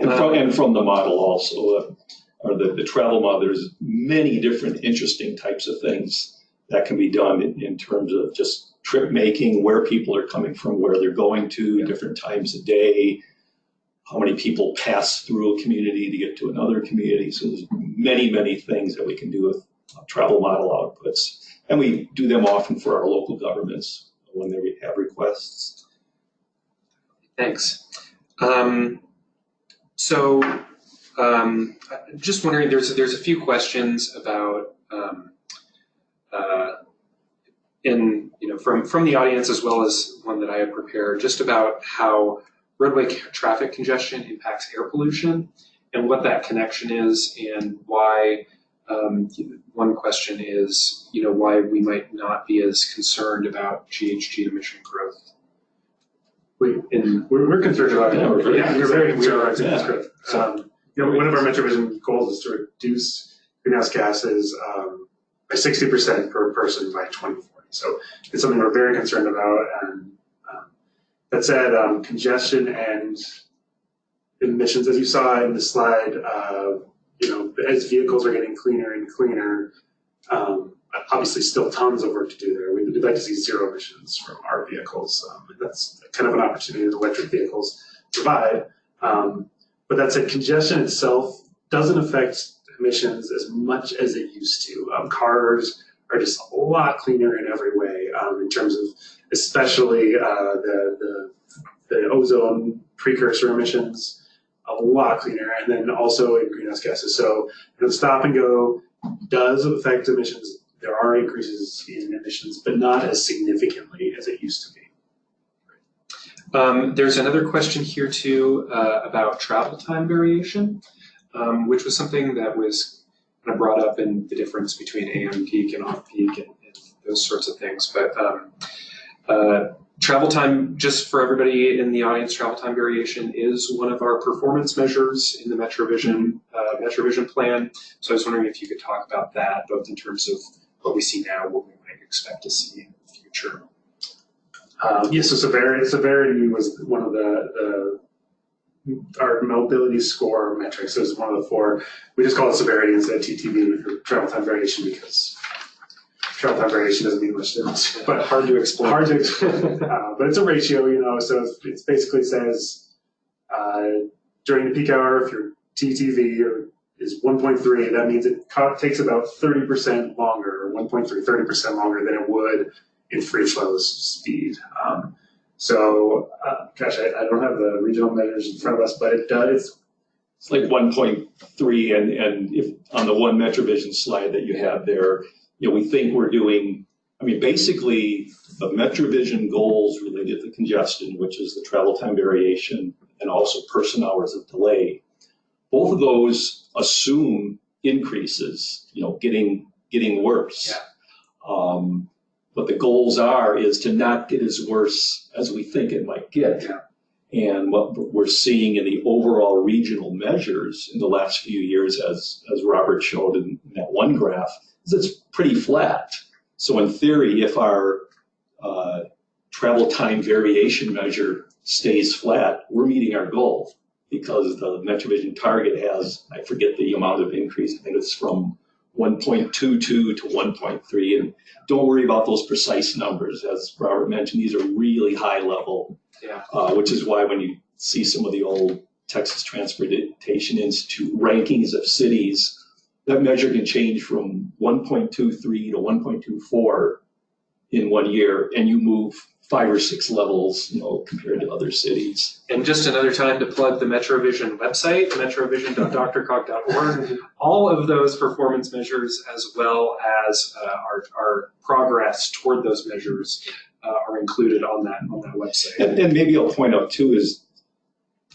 And from, and from the model also, uh, or the, the travel model, there's many different interesting types of things that can be done in, in terms of just trip making, where people are coming from, where they're going to, different times of day, how many people pass through a community to get to another community. So there's many, many things that we can do with travel model outputs. And we do them often for our local governments when they have requests. Thanks. Um, so, um, just wondering, there's, there's a few questions about, um, uh, in, you know, from, from the audience as well as one that I had prepared, just about how roadway traffic congestion impacts air pollution and what that connection is and why, um, one question is, you know, why we might not be as concerned about GHG emission growth. We, in We're, we're concerned about it. Yeah, we're very Yeah, we're very concerned. concerned about Yeah. it. Um, you know, one of our Metro Vision goals is to reduce greenhouse gases, um, by sixty percent per person by twenty forty. So it's something we're very concerned about and, um, that said, um, congestion and emissions, as you saw in the slide, uh, you know, as vehicles are getting cleaner and cleaner, um, obviously still tons of work to do there. We'd, like to see zero emissions from our vehicles. Um, and that's kind of an opportunity that electric vehicles provide. Um, but that said, congestion itself doesn't affect emissions as much as it used to. Um, cars are just a lot cleaner in every way um, in terms of especially uh, the, the, the ozone precursor emissions, a lot cleaner, and then also in greenhouse gases. So you know, stop and go does affect emissions. There are increases in emissions, but not as significantly as it used to be. Um, there's another question here too uh, about travel time variation, um, which was something that was kind of brought up in the difference between AM peak and off peak and, and those sorts of things. But um, uh, travel time, just for everybody in the audience, travel time variation is one of our performance measures in the MetroVision uh, MetroVision plan. So I was wondering if you could talk about that, both in terms of what we see now, what we might expect to see in the future. Um, yes, so severity, severity was one of the, the, our mobility score metrics It was one of the four. We just call it severity instead of TTV travel time variation because time variation doesn't mean much to us. But hard to explain. hard to explain. uh, but it's a ratio, you know, so it basically says uh, during the peak hour, if your TTV or is 1.3, that means it takes about 30% longer, or 1.3, 30% longer than it would in free flow speed. Um, so, uh, gosh, I, I don't have the regional measures in front of us, but it does. It's like one point three, and, and if, on the one MetroVision slide that you have there, you know, we think we're doing, I mean, basically, the MetroVision goals related to congestion, which is the travel time variation, and also person hours of delay, both of those assume increases, you know, getting, getting worse. Um, what the goals are is to not get as worse as we think it might get. Yeah. And what we're seeing in the overall regional measures in the last few years, as, as Robert showed in that one graph, is it's pretty flat. So in theory, if our uh, travel time variation measure stays flat, we're meeting our goal because the MetroVision target has, I forget the amount of increase, I think it's from 1.22 to 1.3. And don't worry about those precise numbers. As Robert mentioned, these are really high level. Yeah. Uh, which is why when you see some of the old Texas Transportation Institute rankings of cities, that measure can change from 1.23 to 1.24 in one year, and you move five or six levels, you know, compared to other cities. And just another time to plug the MetroVision website, metrovision.drcog.org. All of those performance measures, as well as uh, our, our progress toward those measures, uh, are included on that on that website. And, and maybe I'll point out too is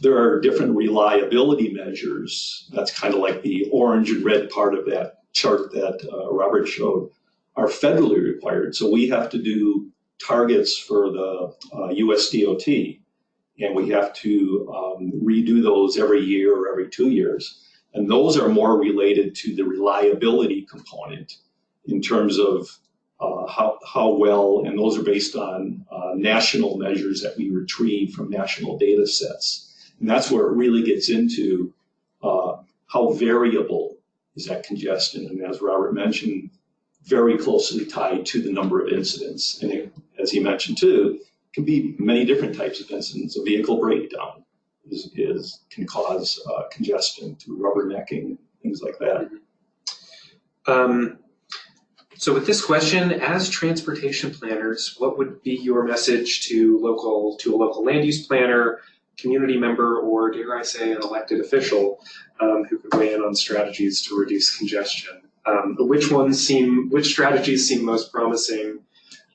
there are different reliability measures. That's kind of like the orange and red part of that chart that uh, Robert showed are federally required. So we have to do targets for the uh, US DOT and we have to um, redo those every year or every two years. And those are more related to the reliability component in terms of uh, how, how well, and those are based on uh, national measures that we retrieve from national data sets. And that's where it really gets into uh, how variable is that congestion. And as Robert mentioned, very closely tied to the number of incidents. And it, as he mentioned too, can be many different types of incidents. A vehicle breakdown is, is can cause uh, congestion through rubbernecking, things like that. Um, so with this question, as transportation planners, what would be your message to local to a local land use planner, community member, or dare I say, an elected official um, who could weigh in on strategies to reduce congestion? Um, which ones seem, which strategies seem most promising?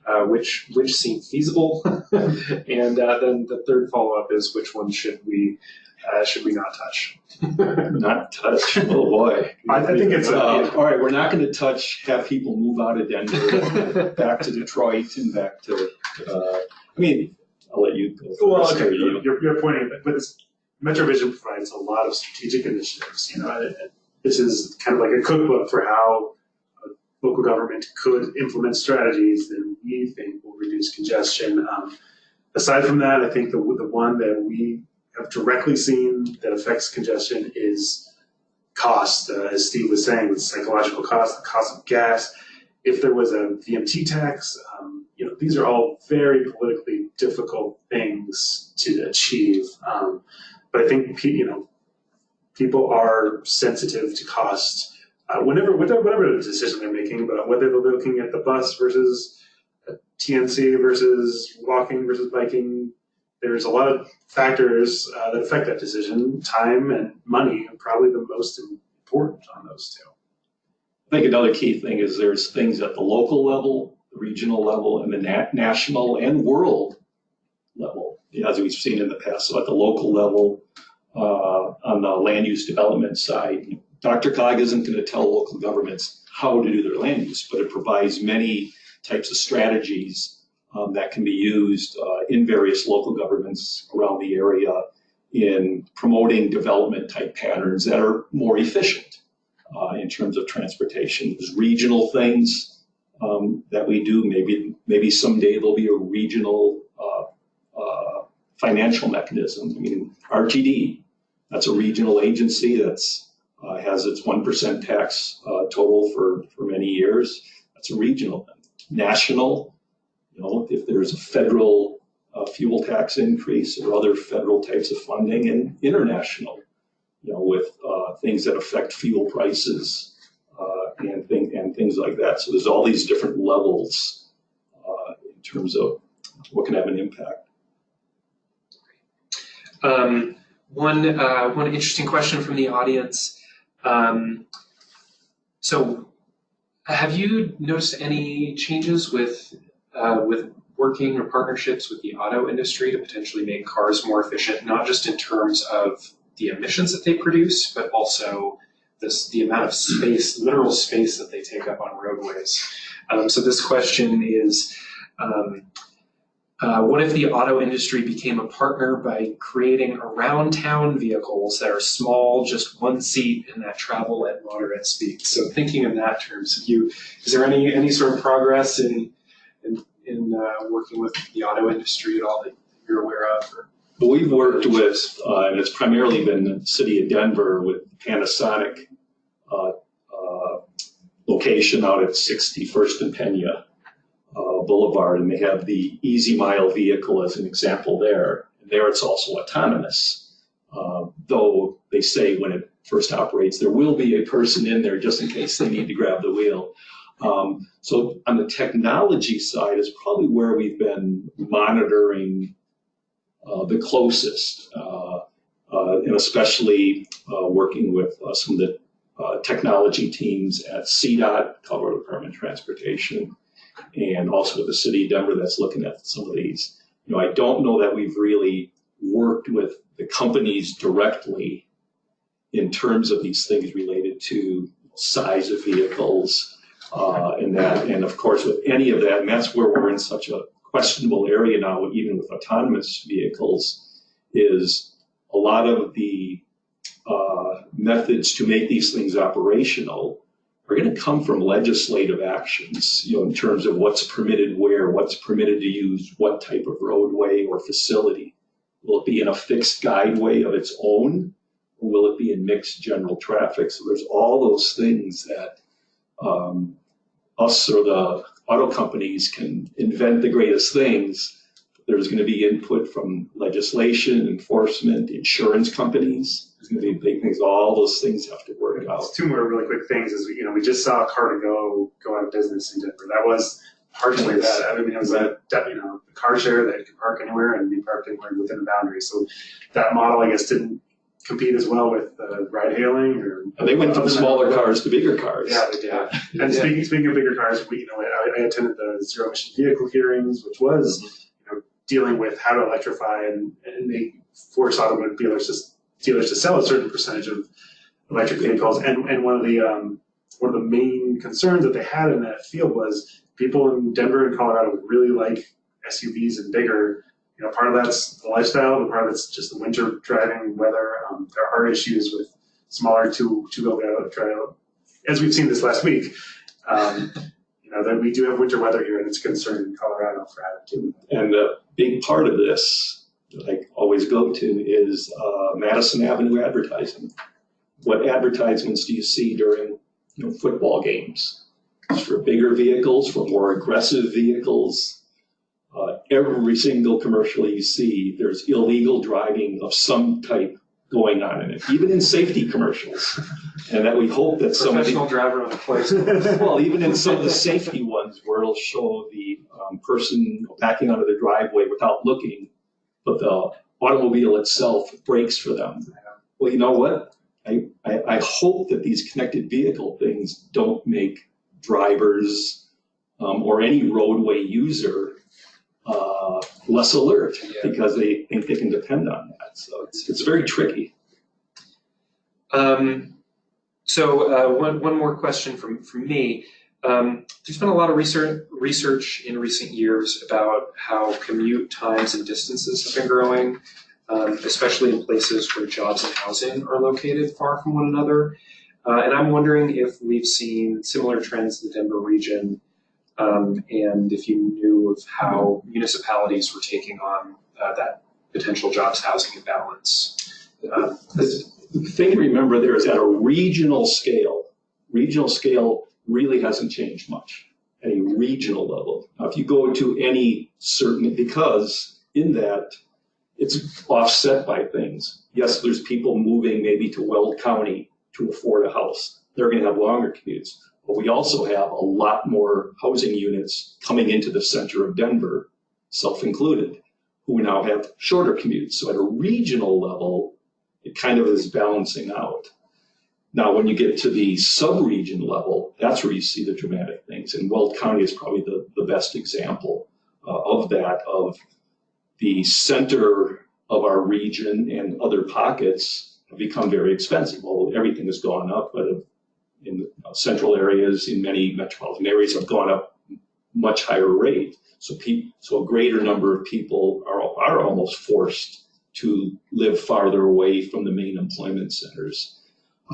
Uh, which which seem feasible? and uh, then the third follow up is which ones should we uh, should we not touch? Not touch. Oh boy. I, I think it's. Uh, all right, we're not going to touch. Have people move out of Denver, back to Detroit, and back to. Uh, I mean, I'll let you go. Well, okay, you- you're, you're pointing, but this MetroVision provides a lot of strategic initiatives. You know, this is kind of like a cookbook for how a local government could implement strategies that we think will reduce congestion. Um, aside from that, I think the the one that we have directly seen that affects congestion is cost. Uh, as Steve was saying, with psychological cost, the cost of gas. If there was a VMT tax, these are all very politically difficult things to achieve. Um, but I think you know, people are sensitive to cost uh, whenever whatever, whatever decision they're making, but whether they're looking at the bus versus TNC versus walking versus biking, there's a lot of factors uh, that affect that decision. Time and money are probably the most important on those two. I think another key thing is there's things at the local level, the regional level, and the na- national and world level, as we've seen in the past. So at the local level, uh, on the land use development side, DRCOG isn't going to tell local governments how to do their land use, but it provides many types of strategies um, that can be used uh, in various local governments around the area in promoting development type patterns that are more efficient uh, in terms of transportation. There's regional things um, that we do. Maybe maybe someday there'll be a regional uh, uh, financial mechanism. I mean, RTD, that's a regional agency that's, uh, has its 1% tax uh, total for, for many years. That's a regional. National, you know, if there's a federal uh, fuel tax increase or other federal types of funding, and international, you know, with uh, things that affect fuel prices uh, and, thing, and things like that. So there's all these different levels uh, in terms of what can have an impact. Um, one, uh, one interesting question from the audience. Um, so, have you noticed any changes with uh, with working or partnerships with the auto industry to potentially make cars more efficient, not just in terms of the emissions that they produce, but also this, the amount of space, literal space that they take up on roadways? Um, so this question is. Um, uh, what if the auto industry became a partner by creating around town vehicles that are small, just one seat, and that travel at moderate speeds? So thinking in that terms, you, is there any, any sort of progress in, in, in uh, working with the auto industry at all that you're aware of? Or? But we've worked with, uh, and it's primarily been the city of Denver with Panasonic uh, uh, location out at 61st and Pena uh, Boulevard, and they have the EasyMile vehicle as an example there. And there it's also autonomous, uh, though they say when it first operates, there will be a person in there just in case they need to grab the wheel. Um, so on the technology side is probably where we've been monitoring the closest, uh, uh, and especially uh, working with uh, some of the uh, technology teams at CDOT, Colorado Department of Transportation, and also with the city of Denver that's looking at some of these. You know, I don't know that we've really worked with the companies directly in terms of these things related to size of vehicles uh, and that, and of course with any of that, and that's where we're in such a questionable area now, even with autonomous vehicles, is a lot of the uh, methods to make these things operational are going to come from legislative actions, you know, in terms of what's permitted where, what's permitted to use what type of roadway or facility. Will it be in a fixed guideway of its own, or will it be in mixed general traffic? So there's all those things that um, us or the auto companies can invent the greatest things. There's going to be input from legislation, enforcement, insurance companies. There's going to be big things. All those things have to work out. Two more really quick things is, you know, we just saw car2go go out of business in Denver. That was partially Yes. that. I mean, it was a, you know, car share that could park anywhere and be parked anywhere within the boundaries. So that model, I guess, didn't compete as well with uh, ride hailing or. And they went from other than- smaller cars to bigger cars. Yeah, they did. And speaking, speaking of bigger cars, we, you know, I, I attended the zero emission vehicle hearings, which was, you know, dealing with how to electrify and, and they force automobile dealers to, dealers to sell a certain percentage of electric vehicles. And, and one of the, um, one of the main concerns that they had in that field was people in Denver and Colorado really like SUVs and bigger. You know, part of that's the lifestyle, but part of it's just the winter driving weather. Um, there are issues with smaller two two wheel drive, as we've seen this last week. Um, you know that we do have winter weather here, and it's a concern in Colorado for too. And a big part of this that I always go to is uh, Madison Avenue advertising. What advertisements do you see during you know, football games? It's for bigger vehicles, for more aggressive vehicles. Uh, every single commercial you see, there's illegal driving of some type going on in it, even in safety commercials. And that we hope that some of the, Professional driver on the place. well, even in some of the safety ones where it'll show the um, person backing onto the driveway without looking, but the automobile itself brakes for them. Well, you know what? I, I, I hope that these connected vehicle things don't make drivers um, or any roadway user uh, less alert Yeah. because they think they can depend on that. So it's, it's very tricky. Um, so uh, one, one more question from, from me. Um, there's been a lot of research, research in recent years about how commute times and distances have been growing, um, especially in places where jobs and housing are located far from one another. Uh, and I'm wondering if we've seen similar trends in the Denver region um, and if you knew of how municipalities were taking on uh, that potential jobs, housing imbalance. Uh, this- The thing to remember there is at a regional scale, regional scale really hasn't changed much at a regional level. Now, if you go to any certain, because in that, it's offset by things. Yes, there's people moving maybe to Weld County to afford a house. They're gonna have longer commutes. But we also have a lot more housing units coming into the center of Denver, self-included, who now have shorter commutes. So at a regional level, it kind of is balancing out. Now, when you get to the sub-region level, that's where you see the dramatic things. And Weld County is probably the, the best example uh, of that, of the center of our region and other pockets have become very expensive. Well, everything has gone up, but in the central areas, in many metropolitan areas have gone up much higher rate. So so a greater number of people are, are almost forced to live farther away from the main employment centers.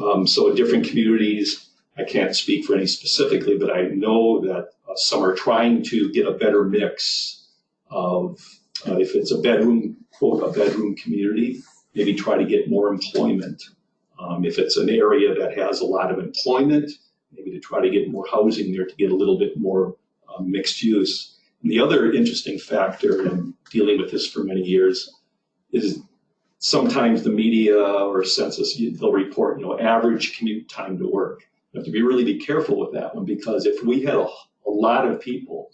Um, so in different communities, I can't speak for any specifically, but I know that uh, some are trying to get a better mix of, uh, if it's a bedroom, quote, a bedroom community, maybe try to get more employment. Um, if it's an area that has a lot of employment, maybe to try to get more housing there to get a little bit more uh, mixed use. And the other interesting factor in dealing with this for many years is sometimes the media or census, they'll report, you know, average commute time to work. You have to be really be careful with that one because if we had a, a lot of people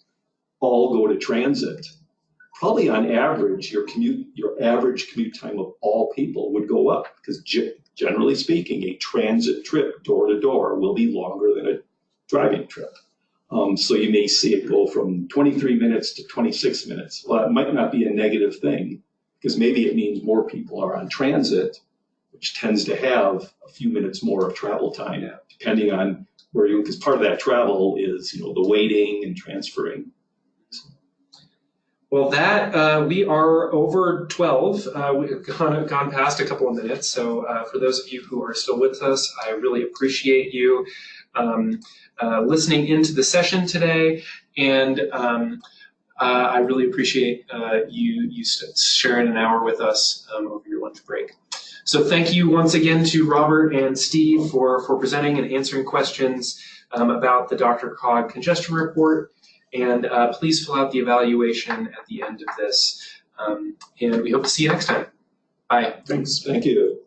all go to transit, probably on average, your commute, your average commute time of all people would go up because generally speaking, a transit trip door to door will be longer than a driving trip. Um, so you may see it go from 23 minutes to 26 minutes. Well, it might not be a negative thing because maybe it means more people are on transit, which tends to have a few minutes more of travel time, depending on where you, because part of that travel is, you know, the waiting and transferring. Well, that uh, we are over 12. Uh, we've gone, gone past a couple of minutes. So, uh, for those of you who are still with us, I really appreciate you um, uh, listening into the session today. And um, uh, I really appreciate uh, you, you sharing an hour with us um, over your lunch break. So, thank you once again to Robert and Steve for, for presenting and answering questions um, about the DRCOG congestion report. And uh, please fill out the evaluation at the end of this. Um, and we hope to see you next time. Bye. Thanks. Thank you.